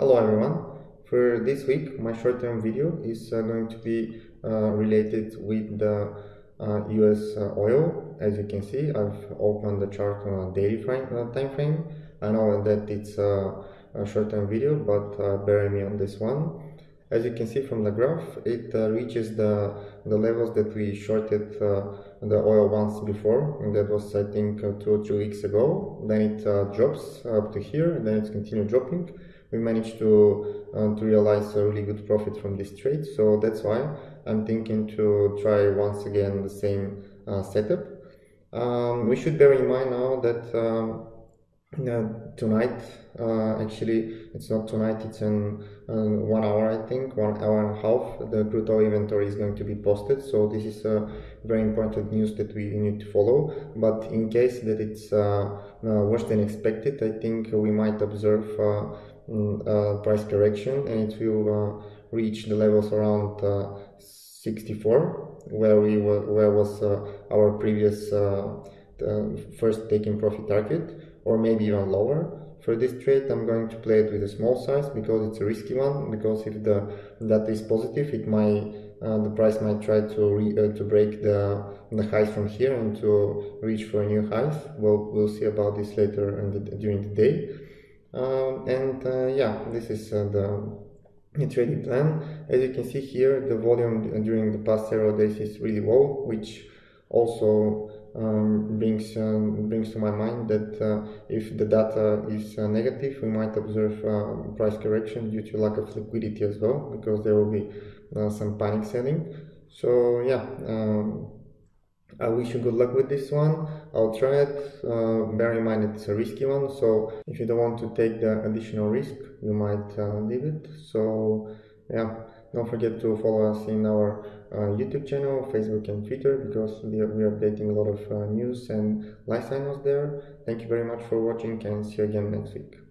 Hello everyone. For this week, my short-term video is uh, going to be uh, related with the uh, US uh, oil. As you can see, I've opened the chart on a daily frame, uh, time frame. I know that it's a short-term video, but uh, bear me on this one. As you can see from the graph, it uh, reaches the, the levels that we shorted the oil once before, and that was I think two or three weeks ago. Then it drops up to here, and then it's continued dropping we managed to uh, to realize a really good profit from this trade so that's why I'm thinking to try once again the same uh, setup um, we should bear in mind now that um, uh, tonight uh, actually it's not tonight it's in uh, one hour I think one hour and a half the crude oil inventory is going to be posted. So this is a very important news that we need to follow. But in case that it's uh, worse than expected I think we might observe Mm, uh, price correction and it will uh, reach the levels around uh, 64 where we were where was our previous first taking profit target or maybe even lower. For this trade I'm going to play it with a small size because it's a risky one because if the data is positive it might uh, the price might try to re, uh, to break the the highs from here and to reach for a new highs. Well we'll see about this later and during the day. Um, and uh, yeah this is uh, the trading plan. As you can see here the volume during the past several days is really low which also um, brings um, brings to my mind that uh, if the data is uh, negative we might observe uh, price correction due to lack of liquidity as well because there will be uh, some panic selling so yeah um, I wish you good luck with this one. I'll try it. Uh, bear in mind it's a risky one, so if you don't want to take the additional risk, you might uh, leave it. So yeah, don't forget to follow us in our uh, YouTube channel, Facebook and Twitter because we are, we are updating a lot of uh, news and live signals there. Thank you very much for watching and see you again next week.